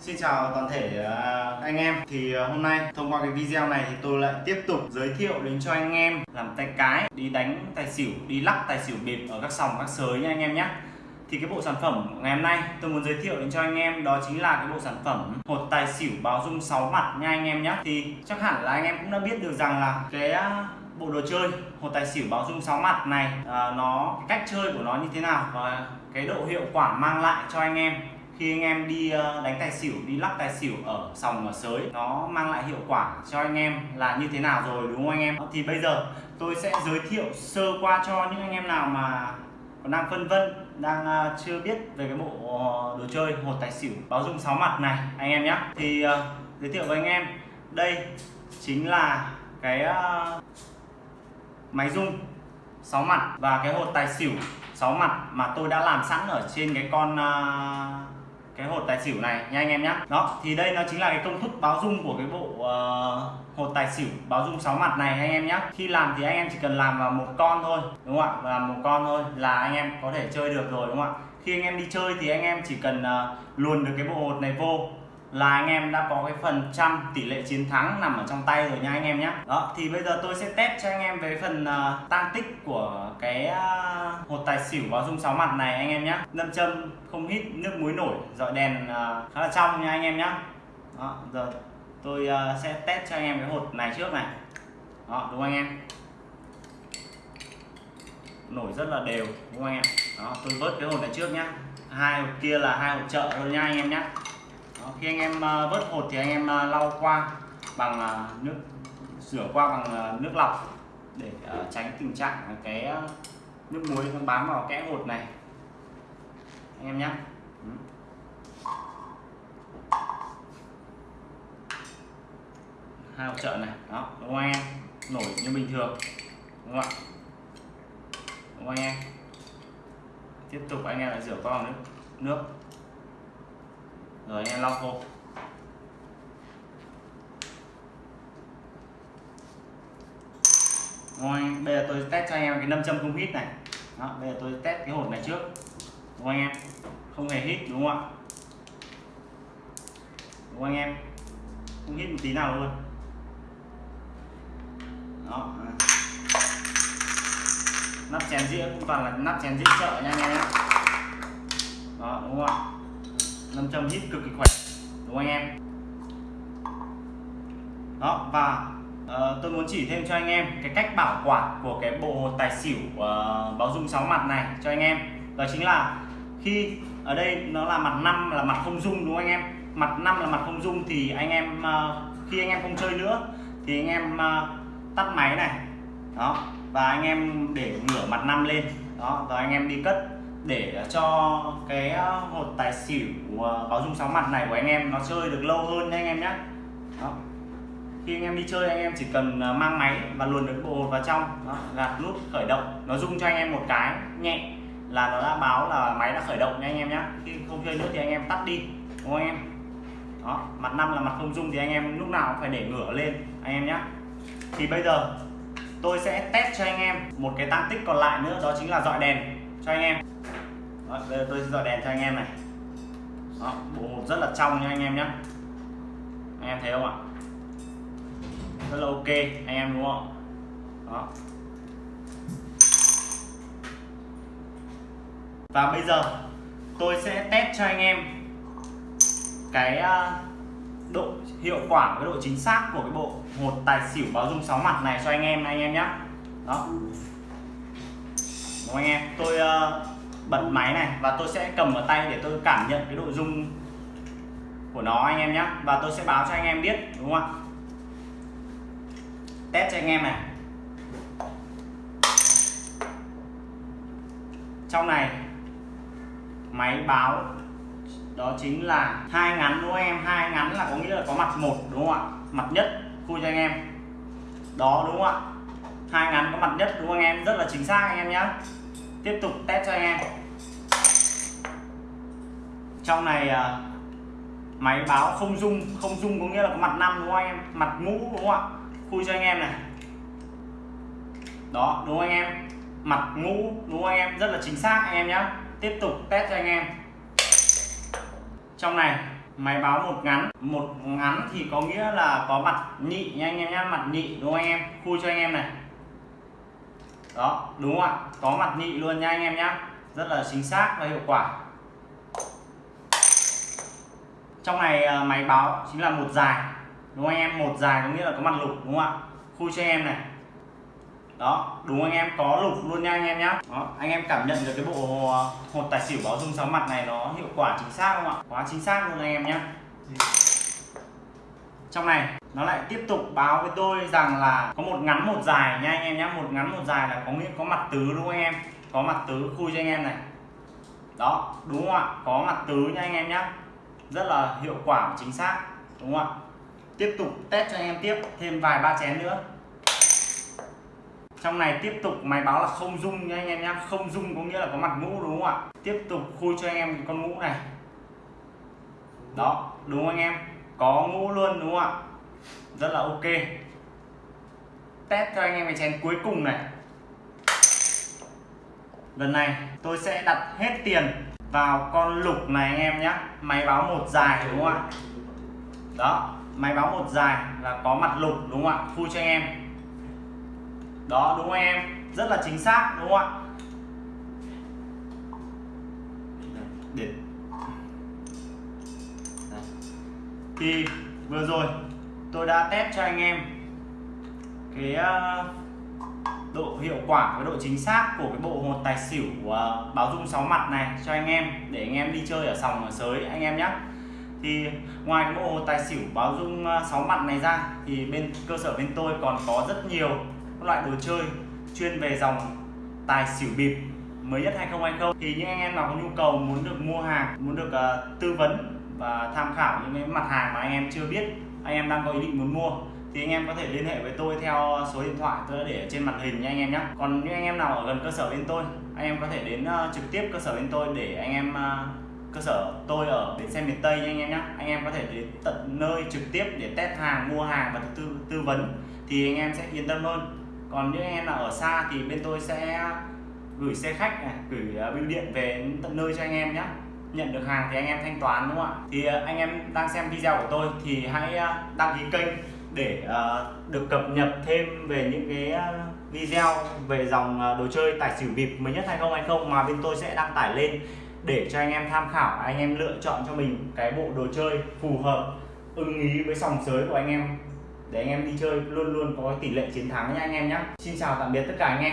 Xin chào toàn thể à, anh em. Thì à, hôm nay thông qua cái video này thì tôi lại tiếp tục giới thiệu đến cho anh em làm tay cái đi đánh tài xỉu đi lắc tài xỉu bịp ở các sòng các sới nha anh em nhé thì cái bộ sản phẩm ngày hôm nay tôi muốn giới thiệu đến cho anh em đó chính là cái bộ sản phẩm hột tài xỉu báo dung 6 mặt nha anh em nhé thì chắc hẳn là anh em cũng đã biết được rằng là cái à, bộ đồ chơi hột tài xỉu báo dung 6 mặt này à, nó cách chơi của nó như thế nào và cái độ hiệu quả mang lại cho anh em khi anh em đi ờ, đánh tài xỉu, đi lắc tài xỉu ở sòng ở sới, nó mang lại hiệu quả cho anh em là như thế nào rồi, đúng không anh em? Thì bây giờ tôi sẽ giới thiệu sơ qua cho những anh em nào mà còn đang phân vân, đang ờ, chưa biết về cái bộ ờ, đồ chơi hột tài xỉu báo dung sáu mặt này, anh em nhé thì giới thiệu với anh em, đây chính là cái máy rung sáu mặt và cái hột tài xỉu sáu mặt mà tôi đã làm sẵn ở trên cái con cái hột tài xỉu này nha anh em nhé đó thì đây nó chính là cái công thức báo dung của cái bộ uh, hột tài xỉu báo dung 6 mặt này anh em nhé khi làm thì anh em chỉ cần làm vào một con thôi đúng không ạ? Làm một con thôi là anh em có thể chơi được rồi đúng không ạ? Khi anh em đi chơi thì anh em chỉ cần uh, luồn được cái bộ hột này vô là anh em đã có cái phần trăm tỷ lệ chiến thắng nằm ở trong tay rồi nha anh em nhé đó thì bây giờ tôi sẽ test cho anh em về phần à, uh, tăng tích của cái uh, hột tài xỉu báo dung sáu mặt này anh em nhé lâm châm không hít nước muối nổi dọi đèn uh, khá là trong nha anh em nhé đó giờ tôi uh, sẽ test cho anh em cái hột này trước này. Đó đúng không anh em? Nổi rất là đều đúng không anh em? Đó tôi vớt cái hột này trước nhá. Hai hột kia là hai hột chợ thôi nha anh em nhé Ờ, khi anh em ờ, vớt hột thì anh em ờ, lau qua bằng nước rửa qua bằng nước lọc để tránh tình trạng cái nước muối nó bám vào kẽ hột này. Anh em nhé ừ. hai hộp trợ này, đó, đúng không anh em? Nổi như bình thường, đúng không ạ? Đúng không anh em? Tiếp tục anh em lại rửa qua bằng nước nước rồi anh em lau khô. Rồi bây giờ tôi test cho anh em cái nâm châm không hít này. Đó, bây giờ tôi test cái hột này trước. Đúng không anh em? Không hề hít đúng không ạ? Đúng không anh em? Không hít một tí nào luôn. Đó. Nắp chén dĩa cũng toàn là nắp chén dĩa chợ nha anh em. Đó đúng không ạ? Nam châm hít cực kỳ khỏe. Đúng không anh em? Đó và uh, tôi muốn chỉ thêm cho anh em cái cách bảo quản của cái bộ tài xỉu uh, báo dung sáu mặt này cho anh em. Đó chính là khi ở đây nó là mặt năm là mặt không dung đúng không anh em? Mặt năm là mặt không dung thì anh em uh, khi anh em không chơi nữa thì anh em uh, tắt máy này. Đó và anh em để ngửa mặt năm lên. Đó rồi anh em đi cất để cho cái hột tài xỉu báo dung sáu mặt này của anh em nó chơi được lâu hơn nha anh em nhé đó. khi anh em đi chơi anh em chỉ cần mang máy và luồn được bộ hột vào trong đó, gạt nút khởi động nó rung cho anh em một cái nhẹ là nó đã báo là máy đã khởi động nha anh em nhé khi không chơi nữa thì anh em tắt đi đúng không anh em đó mặt năm là mặt không rung thì anh em lúc nào cũng phải để ngửa lên anh em nhé thì bây giờ tôi sẽ test cho anh em một cái tăng tích còn lại nữa đó chính là dọi đèn cho anh em đó, bây giờ tôi sẽ dọi đèn cho anh em này. Đó, bộ một rất là trong nha anh em nhé anh em thấy không ạ? Rất là ok anh em đúng không đó. Và bây giờ tôi sẽ test cho anh em cái à, độ hiệu quả cái độ chính xác của cái bộ hột tài xỉu báo dung sáu mặt này cho anh em anh em nhé đó. Đúng anh em? Tôi uh, bật máy này và tôi sẽ cầm ở tay để tôi cảm nhận cái độ rung của nó anh em nhé. Và tôi sẽ báo cho anh em biết, đúng không ạ? Test cho anh em này. Trong này, máy báo, đó chính là hai ngắn, đúng không em? Hai ngắn là có nghĩa là có mặt một, đúng không ạ? Mặt nhất, khui cho anh em. Đó, đúng không ạ? Hai ngắn có mặt nhất, đúng không anh em? Rất là chính xác anh em nhé. Tiếp tục test cho anh em trong này à, máy báo không dung không dung có nghĩa là có mặt năm đúng không anh em? Mặt mũ đúng không ạ? Khui cho anh em này. Đó, đúng không anh em? Mặt mũ đúng không anh em? Rất là chính xác, anh em nhé tiếp tục test cho anh em. Trong này, máy báo một ngắn. Một ngắn thì có nghĩa là có mặt nhị nha anh em nhé mặt nhị đúng không anh em? Khui cho anh em này. Đó, đúng không ạ? Có mặt nhị luôn nha anh em nhé rất là chính xác và hiệu quả trong này à, máy báo chính là một dài. Đúng không anh em? Một dài có nghĩa là có mặt lục đúng không ạ? Khui cho anh em này. Đó đúng anh em? Có lục luôn nha anh em nhá. Đó, anh em cảm nhận được cái bộ à, hột tài xỉu báo dung sáu mặt này nó hiệu quả chính xác không ạ? Quá chính xác luôn anh em nhá. Trong này nó lại tiếp tục báo với tôi rằng là có một ngắn một dài nha anh em nhé một ngắn một dài là có nghĩa có mặt tứ đúng không anh em? Có mặt tứ khui cho anh em này. Đó đúng không ạ? Có mặt tứ nha anh em nhé rất là hiệu quả và chính xác, đúng không ạ? Tiếp tục test cho anh em tiếp, thêm vài ba chén nữa. Trong này tiếp tục máy báo là không dung nha anh em nhé không dung có nghĩa là có mặt ngũ đúng không ạ? Tiếp tục khui cho anh em cái con ngũ này. Đó, đúng không anh em? Có ngũ luôn, đúng không ạ? Rất là ok. Test cho anh em cái chén cuối cùng này. Lần này tôi sẽ đặt hết tiền vào con lục này anh em nhé máy báo một dài, đúng không ạ? Đó, máy báo một dài là có mặt lục, đúng không ạ? Phui cho anh em. Đó, đúng không em? Rất là chính xác, đúng không ạ? Để thì, vừa rồi tôi đã test cho anh em cái ờ, độ hiệu quả với độ chính xác của cái bộ hột tài xỉu uh, báo dung sáu mặt này cho anh em để anh em đi chơi ở sòng ở sới anh em nhé thì ngoài cái bộ hột tài xỉu báo dung à, sáu mặt này ra thì bên cơ sở bên tôi còn có rất nhiều các loại đồ chơi chuyên về dòng tài xỉu bịp mới nhất 2020 thì những anh em nào có nhu cầu muốn được mua hàng muốn được uh, tư vấn và tham khảo những cái mặt hàng mà anh em chưa biết anh em đang có ý định muốn mua thì anh em có thể liên hệ với tôi theo số điện thoại tôi đã để trên màn hình nha anh em nhé còn những anh em nào ở gần cơ sở bên tôi anh em có thể đến uh, trực tiếp cơ sở bên tôi để anh em uh, cơ sở tôi ở bến xe miền Tây nha anh em nhé anh em có thể đến tận nơi trực tiếp để test hàng mua hàng và tư tư vấn thì anh em sẽ yên tâm hơn còn những anh em nào ở xa thì bên tôi sẽ gửi xe khách này, gửi uh, bưu điện về tận nơi cho anh em nhé nhận được hàng thì anh em thanh toán đúng không ạ thì anh em đang xem video của tôi thì hãy đăng ký kênh để uh, được cập nhật thêm về những cái ờ, video về dòng ờ, đồ chơi tài xỉu bịp mới nhất 2020 mà bên tôi sẽ đăng tải lên để cho anh em tham khảo anh em lựa chọn cho mình cái bộ đồ chơi phù hợp ưng ý với sòng sới của anh em. Để anh em đi chơi luôn luôn có tỷ lệ chiến thắng nha anh em nhé Xin chào tạm biệt tất cả anh em.